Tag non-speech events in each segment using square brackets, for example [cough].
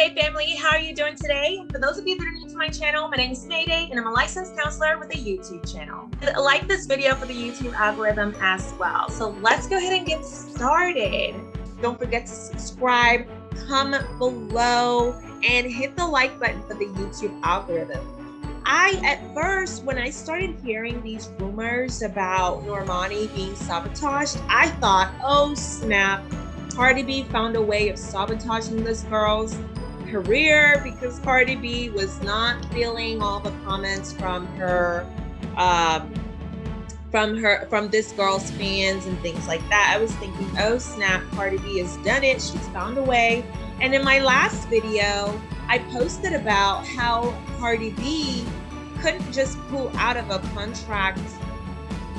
Mayday family, how are you doing today? For those of you that are new to my channel, my name is Mayday and I'm a licensed counselor with a YouTube channel. Like this video for the YouTube algorithm as well. So let's go ahead and get started. Don't forget to subscribe, comment below, and hit the like button for the YouTube algorithm. I, at first, when I started hearing these rumors about Normani being sabotaged, I thought, oh snap, Cardi B found a way of sabotaging this girl's career because Cardi B was not feeling all the comments from her um, from her from this girl's fans and things like that. I was thinking, oh snap, Cardi B has done it. She's found a way. And in my last video, I posted about how Cardi B couldn't just pull out of a contract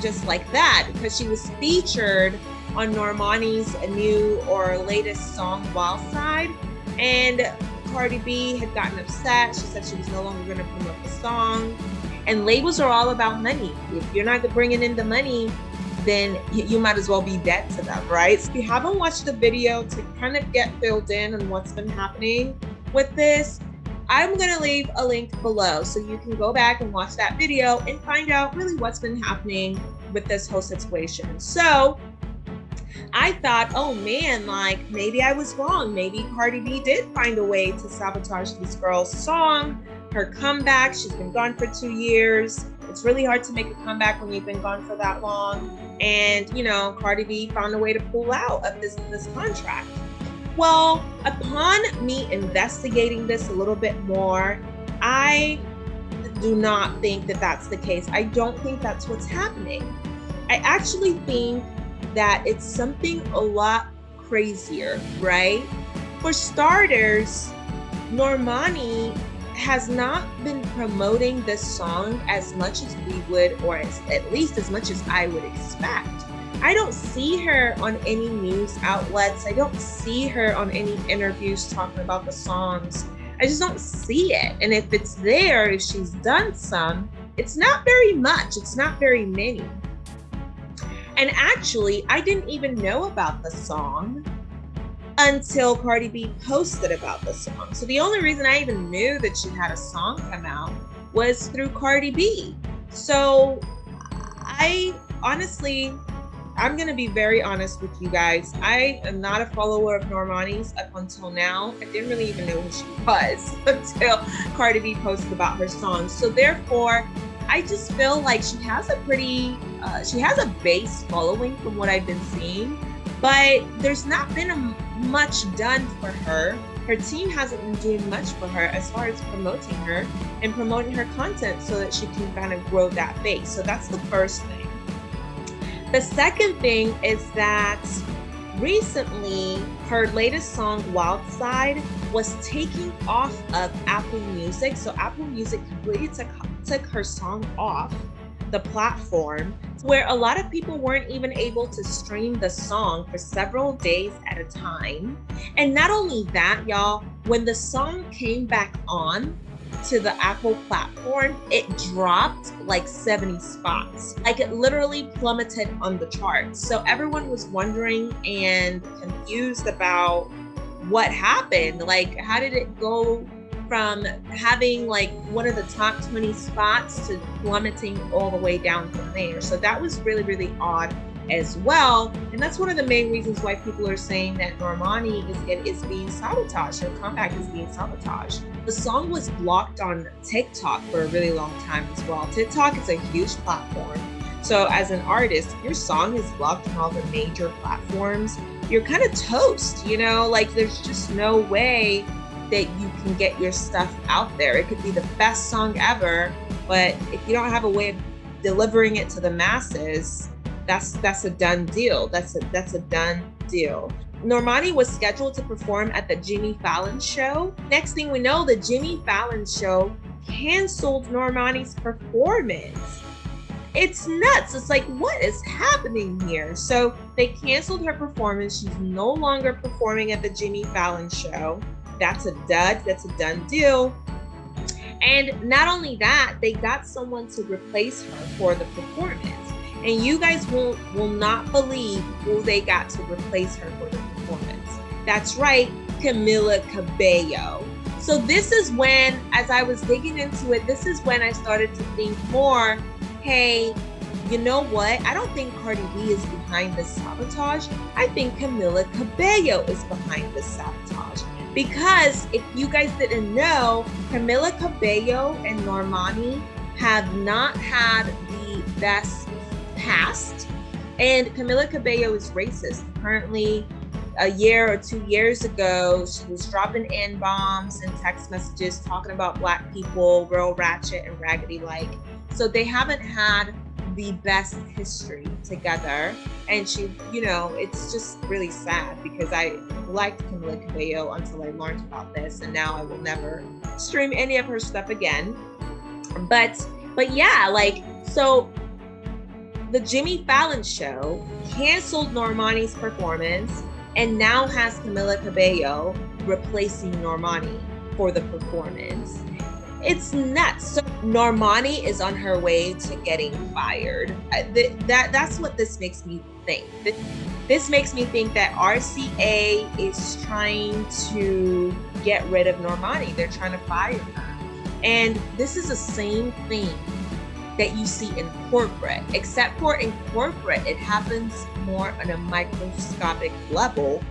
just like that because she was featured on Normani's new or latest song, Wild Side. And Cardi B had gotten upset. She said she was no longer going to promote the song. And labels are all about money. If you're not bringing in the money, then you might as well be dead to them, right? So if you haven't watched the video to kind of get filled in on what's been happening with this, I'm gonna leave a link below so you can go back and watch that video and find out really what's been happening with this whole situation. So I thought, oh man, like maybe I was wrong. Maybe Cardi B did find a way to sabotage this girl's song, her comeback. She's been gone for two years. It's really hard to make a comeback when you've been gone for that long. And you know, Cardi B found a way to pull out of this this contract. Well, upon me investigating this a little bit more, I do not think that that's the case. I don't think that's what's happening. I actually think that it's something a lot crazier, right? For starters, Normani has not been promoting this song as much as we would, or as, at least as much as I would expect. I don't see her on any news outlets. I don't see her on any interviews talking about the songs. I just don't see it. And if it's there, if she's done some, it's not very much. It's not very many. And actually, I didn't even know about the song until Cardi B posted about the song. So the only reason I even knew that she had a song come out was through Cardi B. So I honestly, I'm going to be very honest with you guys. I am not a follower of Normani's up until now. I didn't really even know who she was [laughs] until Cardi B posted about her song. So therefore, I just feel like she has a pretty, uh, she has a base following from what I've been seeing, but there's not been a, much done for her. Her team hasn't been doing much for her as far as promoting her and promoting her content so that she can kind of grow that base. So that's the first thing. The second thing is that recently her latest song wild side was taking off of apple music so apple music completely took took her song off the platform where a lot of people weren't even able to stream the song for several days at a time. And not only that, y'all, when the song came back on to the Apple platform, it dropped like 70 spots. Like it literally plummeted on the charts. So everyone was wondering and confused about what happened. Like, how did it go from having like one of the top 20 spots to plummeting all the way down from there. So that was really, really odd as well. And that's one of the main reasons why people are saying that Normani is, is being sabotaged, her comeback is being sabotaged. The song was blocked on TikTok for a really long time as well. TikTok is a huge platform. So as an artist, your song is blocked on all the major platforms, you're kind of toast, you know, like there's just no way that you can get your stuff out there. It could be the best song ever, but if you don't have a way of delivering it to the masses, that's that's a done deal. That's a that's a done deal. Normani was scheduled to perform at the Jimmy Fallon show. Next thing we know, the Jimmy Fallon show canceled Normani's performance. It's nuts. It's like, what is happening here? So they canceled her performance. She's no longer performing at the Jimmy Fallon show that's a dud, that's a done deal. And not only that, they got someone to replace her for the performance. And you guys will, will not believe who they got to replace her for the performance. That's right, Camila Cabello. So this is when, as I was digging into it, this is when I started to think more, hey, you know what? I don't think Cardi B is behind this sabotage. I think Camila Cabello is behind this sabotage. Because if you guys didn't know, Camila Cabello and Normani have not had the best past. And Camila Cabello is racist. Currently, a year or two years ago, she was dropping N bombs and text messages talking about Black people, real ratchet and raggedy like. So they haven't had the best history together. And she, you know, it's just really sad because I liked Camila Cabello until I learned about this. And now I will never stream any of her stuff again. But, but yeah, like, so the Jimmy Fallon show canceled Normani's performance and now has Camila Cabello replacing Normani for the performance. It's nuts. So Normani is on her way to getting fired. Uh, that that's what this makes me think. This makes me think that RCA is trying to get rid of Normani. They're trying to fire her. And this is the same thing that you see in corporate, except for in corporate, it happens more on a microscopic level.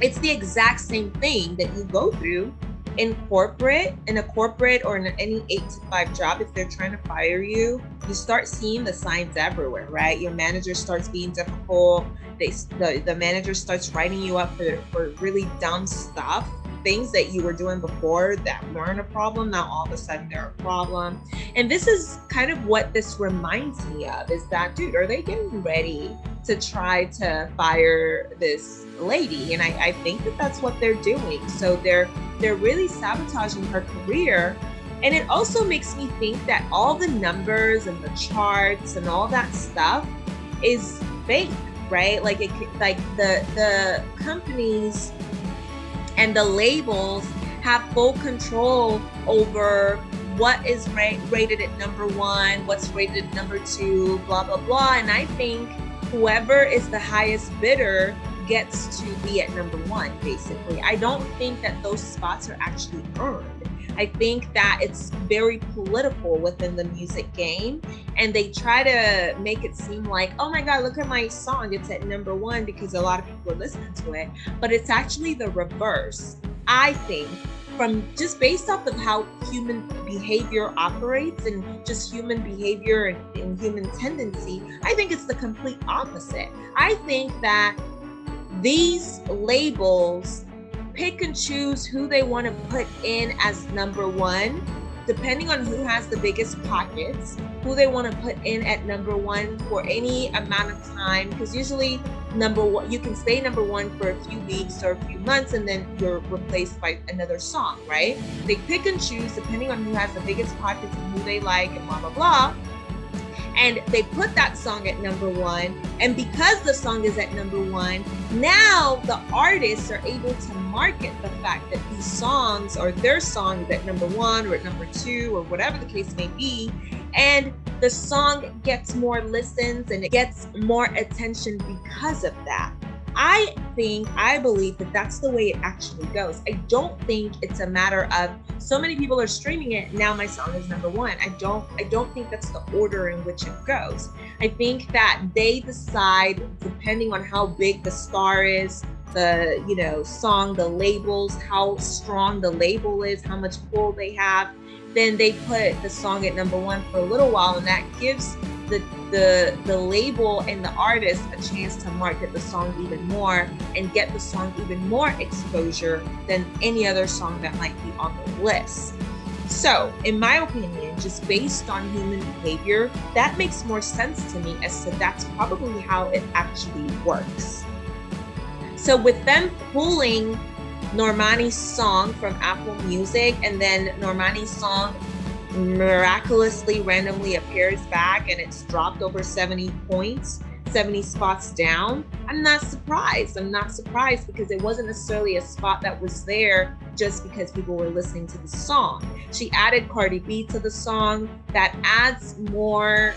It's the exact same thing that you go through in corporate, in a corporate or in any eight to five job. If they're trying to fire you, you start seeing the signs everywhere, right? Your manager starts being difficult. They, the, the manager starts writing you up for, for really dumb stuff things that you were doing before that weren't a problem now all of a sudden they're a problem. And this is kind of what this reminds me of is that dude are they getting ready to try to fire this lady? And I, I think that that's what they're doing. So they're they're really sabotaging her career. And it also makes me think that all the numbers and the charts and all that stuff is fake right? Like it like the the companies and the labels have full control over what is ra- rated at number one, what's rated at number two, blah, blah, blah. And I think whoever is the highest bidder gets to be at number one, basically. I don't think that those spots are actually earned. I think that it's very political within the music game. And they try to make it seem like, oh my God, look at my song. It's at number one because a lot of people are listening to it. But it's actually the reverse. I think from just based off of how human behavior operates and just human behavior and, and, human tendency, I think it's the complete opposite. I think that these labels pick and choose who they want to put in as number one, depending on who has the biggest pockets, who they want to put in at number one for any amount of time. Because usually, number one, you can stay number one for a few weeks or a few months and then you're replaced by another song, right? They pick and choose depending on who has the biggest pockets and who they like and blah, blah, blah and they put that song at number one. And because the song is at number one, now the artists are able to market the fact that these songs or their song is at number one or at number two or whatever the case may be. And the song gets more listens and it gets more attention because of that. I think, I believe that that's the way it actually goes. I don't think it's a matter of so many people are streaming it, now my song is number one. I don't, I don't think that's the order in which it goes. I think that they decide, depending on how big the star is, the you know song the labels how strong the label is how much pull they have then they put the song at number one for a little while and that gives the the the label and the artist a chance to market the song even more and get the song even more exposure than any other song that might be on the list. So, in my opinion, just based on human behavior, that makes more sense to me as to that's probably how it actually works. So, with them pulling Normani's song from Apple Music and then Normani's song miraculously randomly appears back and it's dropped over 70 points 70 spots down i'm not surprised i'm not surprised because it wasn't necessarily a spot that was there just because people were listening to the song she added cardi b to the song that adds more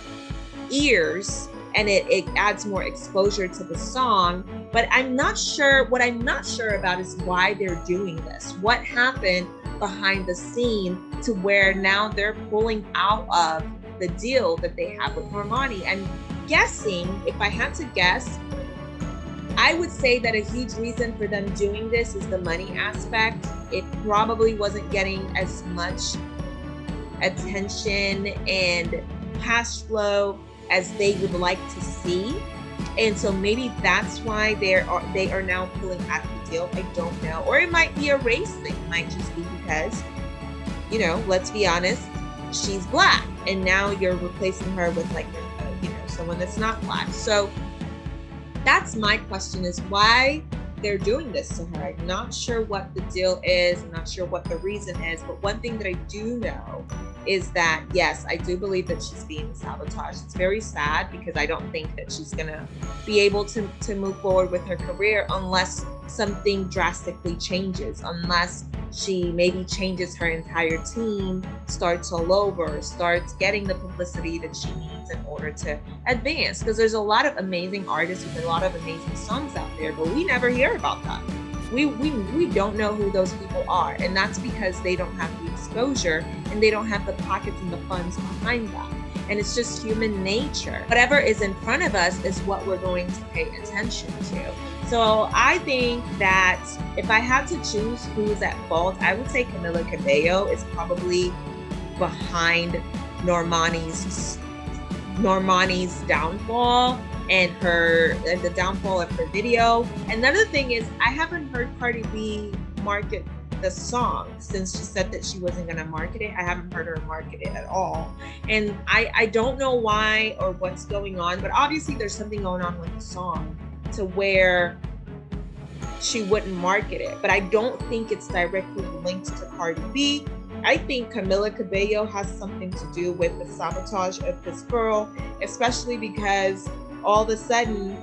ears and it, it adds more exposure to the song. But I'm not sure, what I'm not sure about is why they're doing this. What happened behind the scene to where now they're pulling out of the deal that they have with Normani. And guessing, if I had to guess, I would say that a huge reason for them doing this is the money aspect. It probably wasn't getting as much attention and cash flow as they would like to see. And so maybe that's why they are they are now pulling out of the deal. I don't know. Or it might be a race thing. It might just be because, you know, let's be honest, she's black. And now you're replacing her with like, you know, someone that's not black. So that's my question is why they're doing this to her. I'm not sure what the deal is. I'm not sure what the reason is. But one thing that I do know is that, yes, I do believe that she's being sabotaged. It's very sad because I don't think that she's to be able to, to move forward with her career unless something drastically changes, unless she maybe changes her entire team, starts all over, starts getting the publicity that she needs in order to advance. Because there's a lot of amazing artists with a lot of amazing songs out there, but we never hear about that. We, we, we don't know who those people are. And that's because they don't have the exposure and they don't have the pockets and the funds behind them and it's just human nature. Whatever is in front of us is what we're going to pay attention to. So I think that if I had to choose who's at fault, I would say Camila Cabello is probably behind Normani's Normani's downfall and her and the downfall of her video. Another thing is I haven't heard Cardi B market the song since she said that she wasn't going to market it. I haven't heard her market it at all. And I, I don't know why or what's going on, but obviously there's something going on with the song to where she wouldn't market it. But I don't think it's directly linked to Cardi B. I think Camila Cabello has something to do with the sabotage of this girl, especially because all of a sudden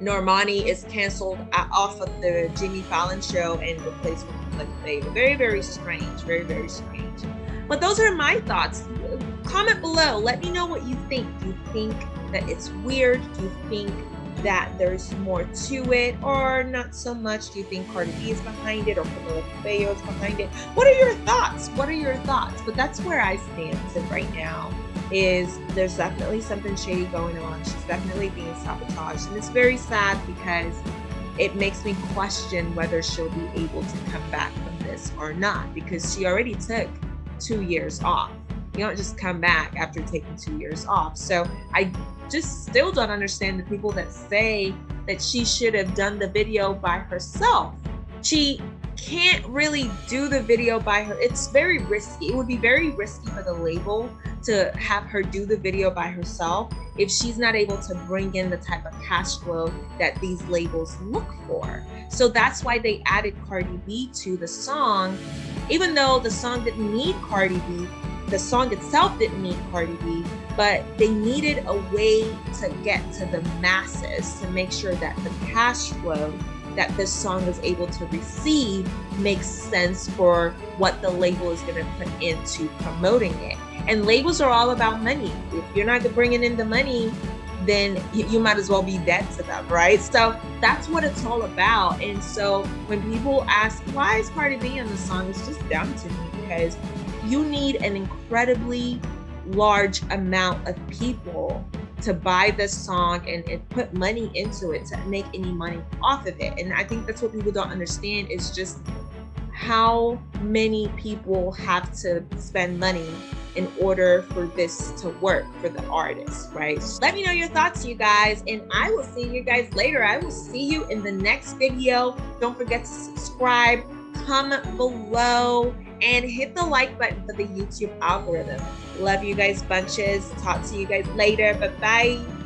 Normani is canceled off of the Jimmy Fallon show and replaced with Camila Cabello. Very, very strange. Very, very strange. But those are my thoughts. Comment below. Let me know what you think. Do you think that it's weird? Do you think that there's more to it or not so much? Do you think Cardi B is behind it or Camila Cabello is behind it? What are your thoughts? What are your thoughts? But that's where I stand right now is there's definitely something shady going on. She's definitely being sabotaged. And it's very sad because it makes me question whether she'll be able to come back from this or not because she already took two years off. You don't just come back after taking two years off. So I just still don't understand the people that say that she should have done the video by herself. She can't really do the video by her. It's very risky. It would be very risky for the label to have her do the video by herself if she's not able to bring in the type of cash flow that these labels look for. So that's why they added Cardi B to the song, even though the song didn't need Cardi B, the song itself didn't need Cardi B, but they needed a way to get to the masses to make sure that the cash flow that this song is able to receive makes sense for what the label is going to put into promoting it. And labels are all about money. If you're not bringing in the money, then you, might as well be dead to them, right? So that's what it's all about. And so when people ask, why is Cardi B on the song? It's just dumb to me because you need an incredibly large amount of people to buy this song and, and put money into it to make any money off of it. And I think that's what people don't understand is just how many people have to spend money in order for this to work for the artist, right? Let me know your thoughts, you guys, and I will see you guys later. I will see you in the next video. Don't forget to subscribe, comment below, and hit the like button for the YouTube algorithm. Love you guys bunches. Talk to you guys later. Bye-bye.